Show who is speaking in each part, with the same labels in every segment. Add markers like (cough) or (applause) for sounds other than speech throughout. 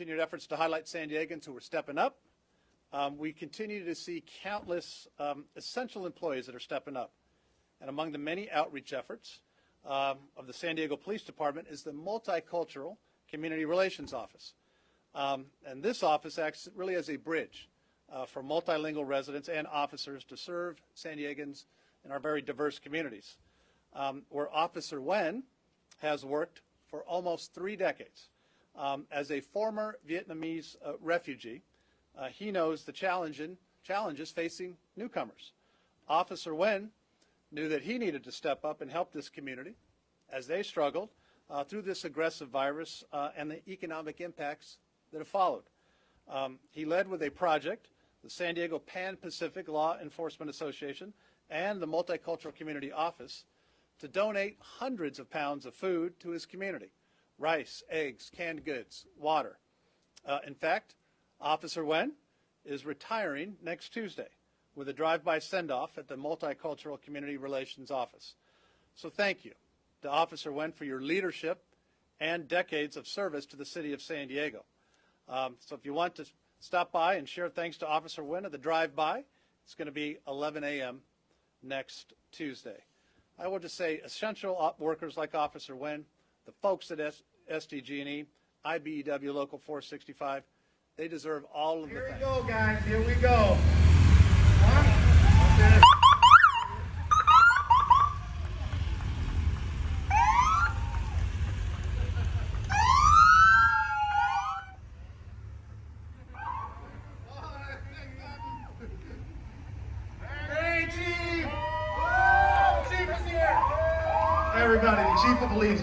Speaker 1: continued efforts to highlight San Diegans who are stepping up. Um, we continue to see countless um, essential employees that are stepping up. And among the many outreach efforts um, of the San Diego Police Department is the Multicultural Community Relations Office. Um, and this office acts really as a bridge uh, for multilingual residents and officers to serve San Diegans in our very diverse communities. Um, where Officer Nguyen has worked for almost three decades. Um, as a former Vietnamese uh, refugee, uh, he knows the challenge challenges facing newcomers. Officer Nguyen knew that he needed to step up and help this community as they struggled uh, through this aggressive virus uh, and the economic impacts that have followed. Um, he led with a project, the San Diego Pan-Pacific Law Enforcement Association and the Multicultural Community Office to donate hundreds of pounds of food to his community, rice, eggs, canned goods, water. Uh, in fact, Officer Nguyen is retiring next Tuesday with a drive-by send-off at the Multicultural Community Relations Office. So thank you to Officer Nguyen for your leadership and decades of service to the city of San Diego. Um, so if you want to stop by and share thanks to Officer Nguyen at the drive-by, it's going to be 11 a.m. next Tuesday. I will just say essential workers like Officer Nguyen, the folks at SDG&E, IBEW Local 465, they deserve all of
Speaker 2: Here
Speaker 1: the
Speaker 2: we
Speaker 1: thanks.
Speaker 2: go, guys. Here we go. Hey, Chief! Chief is here! Everybody, the Chief of Police.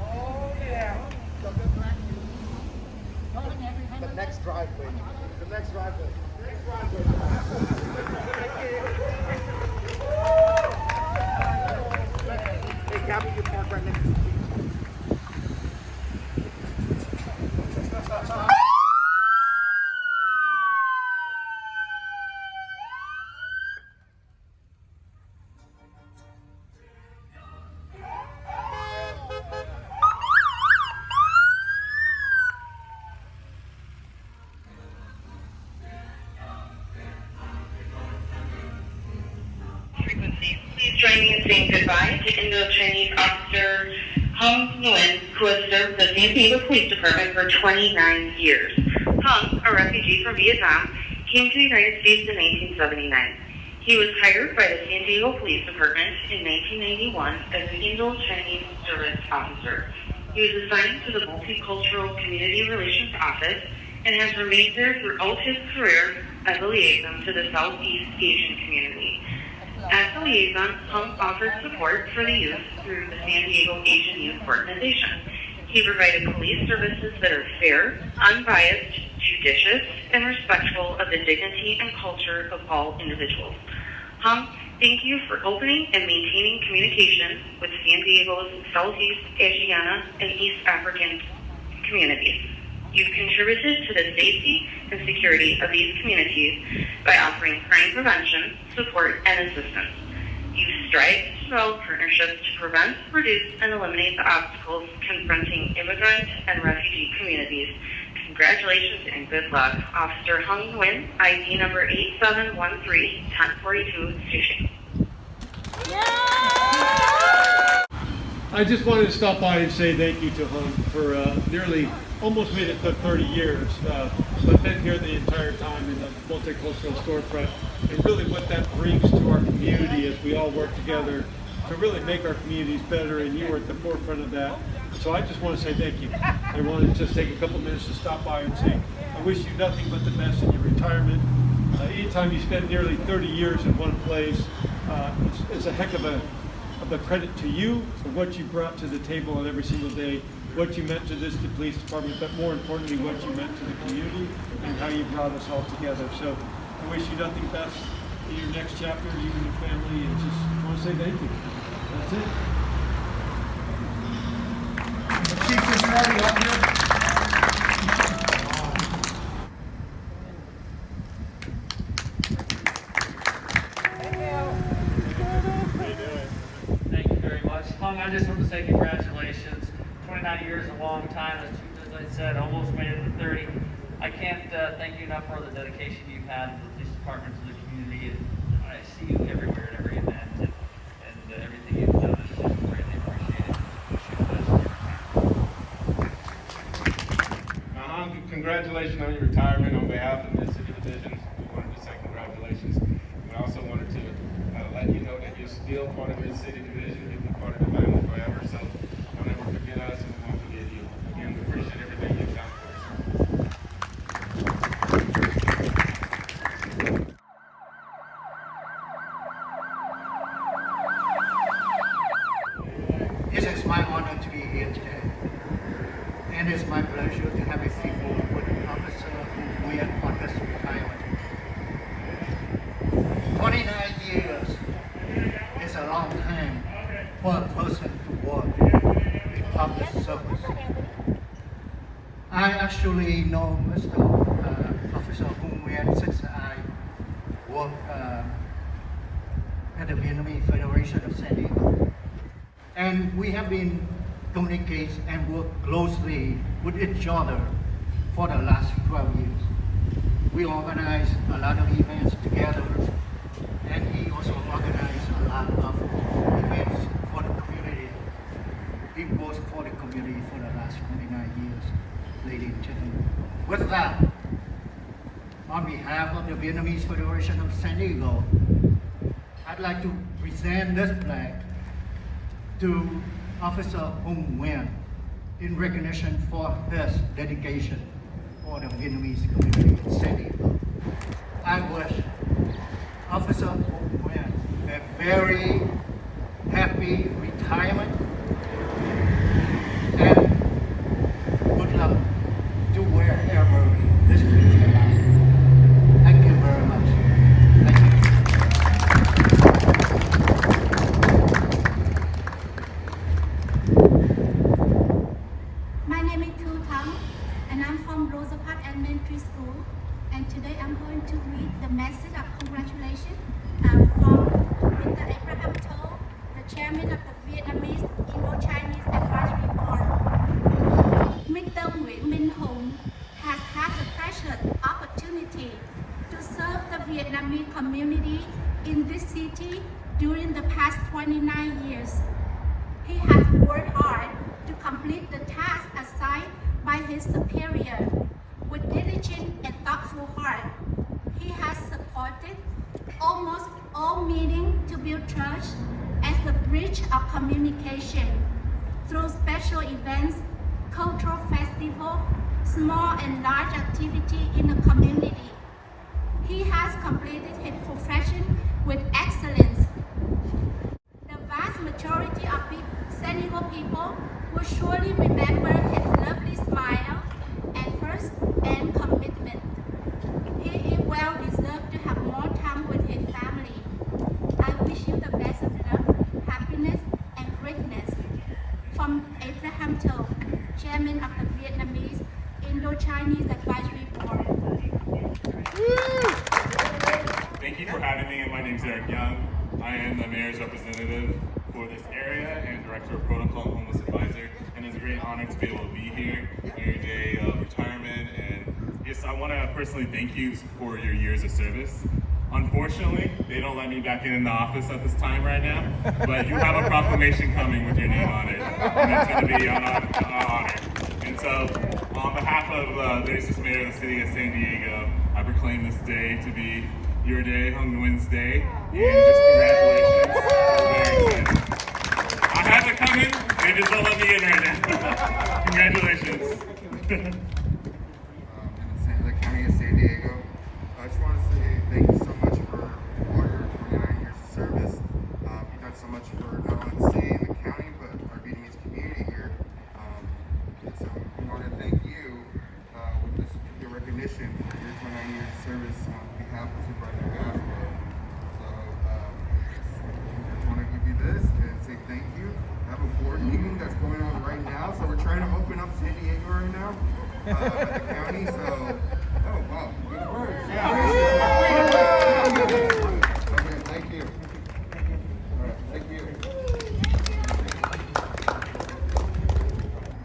Speaker 2: Oh, yeah. The next driveway. The next driveway. Next driveway. Hey,
Speaker 3: in saying goodbye to Indo-Chinese Officer Hung Nguyen, who has served the San Diego Police Department for 29 years. Hung, a refugee from Vietnam, came to the United States in 1979. He was hired by the San Diego Police Department in 1991 as an Indo-Chinese Service Officer. He was assigned to the Multicultural Community Relations Office and has remained there throughout his career as a liaison to the Southeast Asian community. As a liaison, Hung offers support for the youth through the San Diego Asian Youth Organization. He provided police services that are fair, unbiased, judicious, and respectful of the dignity and culture of all individuals. Hung, thank you for opening and maintaining communication with San Diego's Southeast Asiana and East African communities. You've contributed to the safety and security of these communities by offering crime prevention, support, and assistance. You strive to develop partnerships to prevent, reduce, and eliminate the obstacles confronting immigrant and refugee communities. Congratulations and good luck. Officer Hung Nguyen, ID number 8713-1042, Station.
Speaker 4: I just wanted to stop by and say thank you to Hung for uh, nearly, almost made it to 30 years, uh, but been here the entire time in the multicultural storefront, and really what that brings to our community as we all work together to really make our communities better, and you were at the forefront of that. So I just want to say thank you. I want to just take a couple minutes to stop by and say, I wish you nothing but the best in your retirement. Uh, anytime you spend nearly 30 years in one place, uh, it's, it's a heck of a of the credit to you for what you brought to the table on every single day, what you meant to this the police department, but more importantly, what you meant to the community and how you brought us all together. So I wish you nothing best in your next chapter, you and your family, and just want to say thank you. That's it.
Speaker 2: Chief is Marty up here?
Speaker 5: Thank you very much. Hung, I just want to say congratulations. 29 years is a long time. As as I said, almost made it to 30. I can't uh, thank you enough for the dedication you've had to the police department, to the community. And I see you everywhere at every event, and, and uh, everything you've done is greatly appreciated. Wish.
Speaker 6: Uh-huh. Congratulations on your retirement on behalf of the city division. We wanted to say congratulations. We also wanted to uh, let you know that you're still part of the city division. You'll be part of the family forever. So don't ever forget us and we won't forget you. Again, we appreciate everything you've done for us.
Speaker 7: It is my honor to be here today. And it's my pleasure to have a people with Officer who we are on his retirement. 29 years is a long time for a person to work in public service. I actually know Mr. Uh, Officer Hung Nguyen since I work uh, at the Vietnamese Federation of San Diego and we have been communicate and work closely with each other for the last 12 years. We organize a lot of events together, and he also organized a lot of events for the community. He works for the community for the last 29 years, ladies and gentlemen. With that, on behalf of the Vietnamese Federation of San Diego, I'd like to present this plaque to Officer Hung Nguyen in recognition for his dedication for the Vietnamese community in San Diego. I wish Officer Hung Nguyen a very happy retirement and good luck to wherever this future lies. Thank you very much. Thank you.
Speaker 8: My name is Tu Thang, and I'm from Rosa Park Elementary School. And today I'm going to read the message of congratulations uh, from Mr. Abraham To, the chairman of the Vietnamese Indo-Chinese Advisory Board. Mr. Nguyen Minh Hùng has had the precious opportunity to serve the Vietnamese community in this city during the past 29 years. He has worked hard to complete the task assigned by his superior. With diligent and thoughtful heart, he has supported almost all meetings to build trust as the bridge of communication through special events, cultural festival, small and large activity in the community. He has completed his profession with excellence. The vast majority of Diego people will surely remember his lovely smile, efforts, and commitment. He is well deserved to have more time with his family. I wish you the best of luck, happiness, and greatness. From Abraham To, Chairman of the Vietnamese Indo-Chinese Advisory Board.
Speaker 9: Thank you for having. My name is Eric Young. I am the mayor's representative for this area and director of protocol and homeless advisor. And it's a great honor to be able to be here on your day of retirement. And yes, I want to personally thank you for your years of service. Unfortunately, they don't let me back in the office at this time right now, but you have a proclamation coming with your name on it, and it's going to be an hon- an honor. And so, on behalf of uh, the Assistant Mayor of the City of San Diego, I proclaim this day to be your day, Hung Nguyen's Day, and just congratulations. I have it coming, they just don't let me in right now. (laughs) congratulations. (laughs)
Speaker 10: um, in San, the county of San Diego. I just want to say thank you so much for all your 29 years of service. Um, you've done so much for not only the city and the county, but our Vietnamese community here. Um, and so we want to thank you uh, with this for your 29 years of service on behalf of. So um, I just want to give you this and say thank you. I have a board meeting that's going on right now, so we're trying to open up San Diego right now uh, at the county. So, oh wow, good words. Yeah. Thank you. Thank you.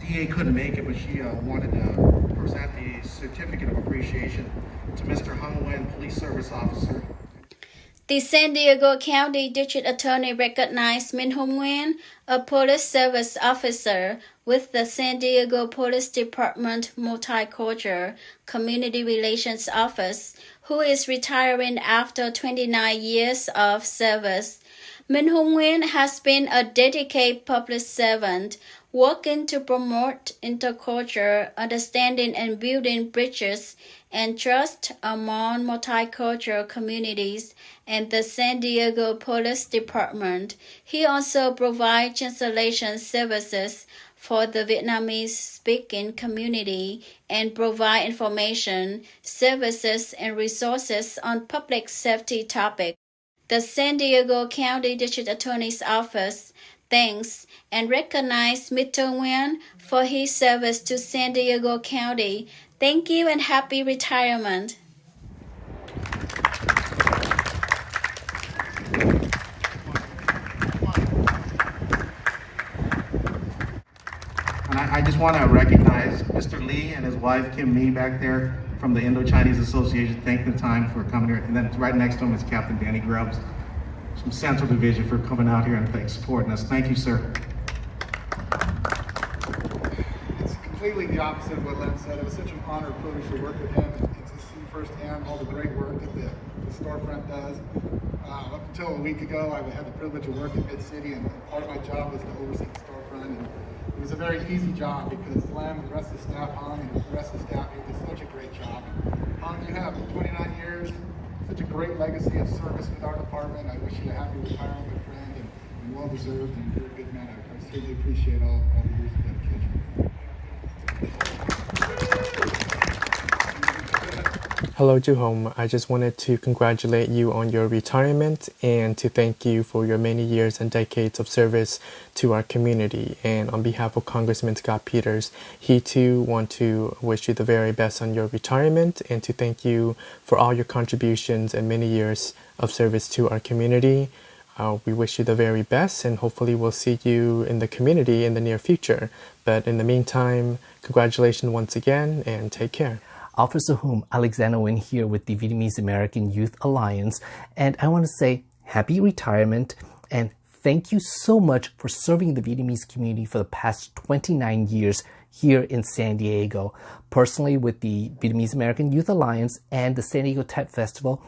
Speaker 2: DA couldn't make it, but she uh, wanted to present a certificate of appreciation to Mr. Hung Nguyen, Police Service Officer.
Speaker 11: The San Diego County District Attorney recognized Min Hong Nguyen, a police service officer with the San Diego Police Department Multicultural Community Relations Office, who is retiring after 29 years of service. Min Hong Nguyen has been a dedicated public servant, working to promote intercultural understanding and building bridges and trust among multicultural communities and the San Diego Police Department. He also provides translation services for the Vietnamese speaking community and provide information, services, and resources on public safety topics. The San Diego County District Attorney's Office thanks and recognize Mr. Nguyen for his service to San Diego County. Thank you and happy retirement.
Speaker 2: And I, I just want to recognize Mr. Lee and his wife, Kim Nee, back there from the Indo-Chinese Association. Thank the time for coming here. And then right next to him is Captain Danny Grubbs from Central Division for coming out here and thank, supporting us. Thank you, sir.
Speaker 12: It's completely the opposite of what Len said. It was such an honor and privilege to work with him and to see firsthand all the great work that the, the storefront does. Uh, up until a week ago, I had the privilege of working at Mid-City, and part of my job was to oversee the storefront. And it was a very easy job because Len and the rest of the staff, Hung, and the rest of the staff did such a great job. Hung, you have 29 years, such a great legacy of service with our department. I wish you a happy retirement, my friend, and, and well deserved, and you're a good man. I, I certainly appreciate all, all the years of dedication.
Speaker 13: Hello, Juhom. I just wanted to congratulate you on your retirement and to thank you for your many years and decades of service to our community. And on behalf of Congressman Scott Peters, he too want to wish you the very best on your retirement and to thank you for all your contributions and many years of service to our community. Uh, we wish you the very best and hopefully we'll see you in the community in the near future. But in the meantime, congratulations once again and take care.
Speaker 14: Officer Hum Alexander Nguyen here with the Vietnamese American Youth Alliance, and I want to say happy retirement and thank you so much for serving the Vietnamese community for the past 29 years here in San Diego. Personally, with the Vietnamese American Youth Alliance and the San Diego Tet Festival,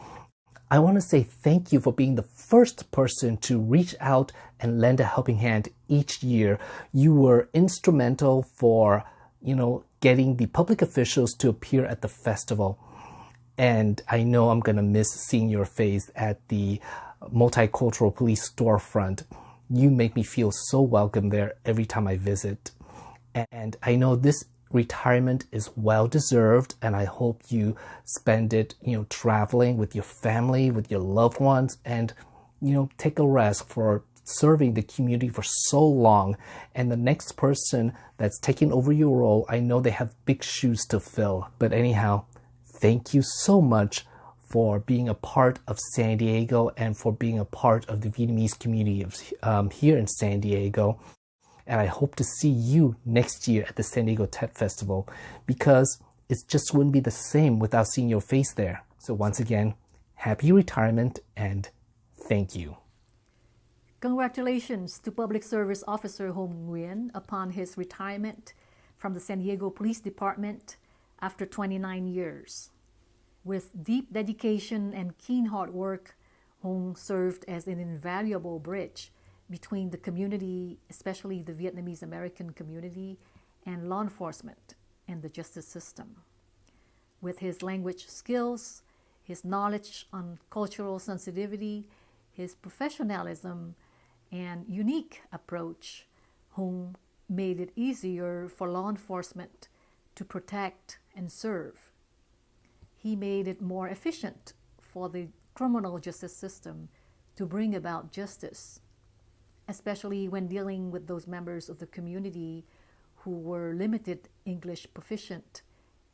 Speaker 14: I want to say thank you for being the first person to reach out and lend a helping hand each year. You were instrumental for, you know, getting the public officials to appear at the festival. And I know I'm going to miss seeing your face at the multicultural police storefront. You make me feel so welcome there every time I visit. And I know this retirement is well deserved and I hope you spend it, you know, traveling with your family, with your loved ones and you know, take a rest for serving the community for so long. And the next person that's taking over your role, I know they have big shoes to fill. But anyhow, thank you so much for being a part of San Diego and for being a part of the Vietnamese community um, here in San Diego. And I hope to see you next year at the San Diego Tet Festival because it just wouldn't be the same without seeing your face there. So once again, happy retirement and thank you.
Speaker 15: Congratulations to Public Service Officer Hong Nguyen upon his retirement from the San Diego Police Department after 29 years. With deep dedication and keen hard work, Hong served as an invaluable bridge between the community, especially the Vietnamese American community, and law enforcement and the justice system. With his language skills, his knowledge on cultural sensitivity, his professionalism, and unique approach, Hong made it easier for law enforcement to protect and serve. He made it more efficient for the criminal justice system to bring about justice, especially when dealing with those members of the community who were limited English proficient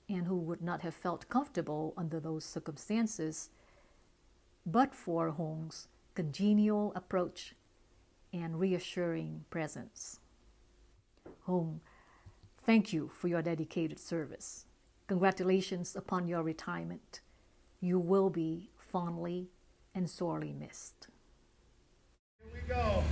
Speaker 15: and who would not have felt comfortable under those circumstances, but for Hong's congenial approach and reassuring presence. Home, thank you for your dedicated service. Congratulations upon your retirement. You will be fondly and sorely missed.
Speaker 12: Here we go.